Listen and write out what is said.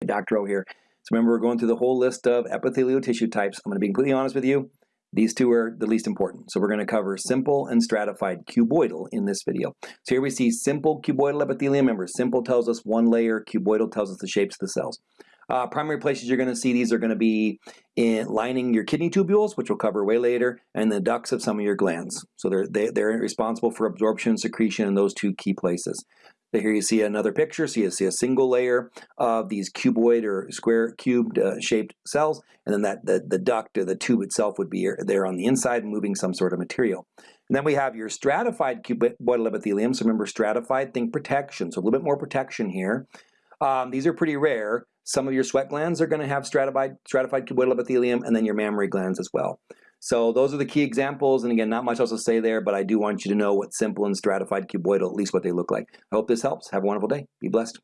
It. Dr. O here. So remember, we're going through the whole list of epithelial tissue types. I'm going to be completely honest with you. These two are the least important. So we're going to cover simple and stratified cuboidal in this video. So here we see simple cuboidal epithelium. Remember, simple tells us one layer, cuboidal tells us the shapes of the cells. Uh, primary places you're going to see these are going to be in lining your kidney tubules, which we'll cover way later, and the ducts of some of your glands. So they're, they, they're responsible for absorption, secretion in those two key places. Here you see another picture, so you see a single layer of these cuboid or square cubed uh, shaped cells, and then that the, the duct or the tube itself would be there on the inside moving some sort of material. And then we have your stratified cuboidal epithelium, so remember stratified, think protection, so a little bit more protection here. Um, these are pretty rare. Some of your sweat glands are going to have stratified, stratified cuboidal epithelium, and then your mammary glands as well. So those are the key examples, and again, not much else to say there, but I do want you to know what simple and stratified cuboidal, at least what they look like. I hope this helps. Have a wonderful day. Be blessed.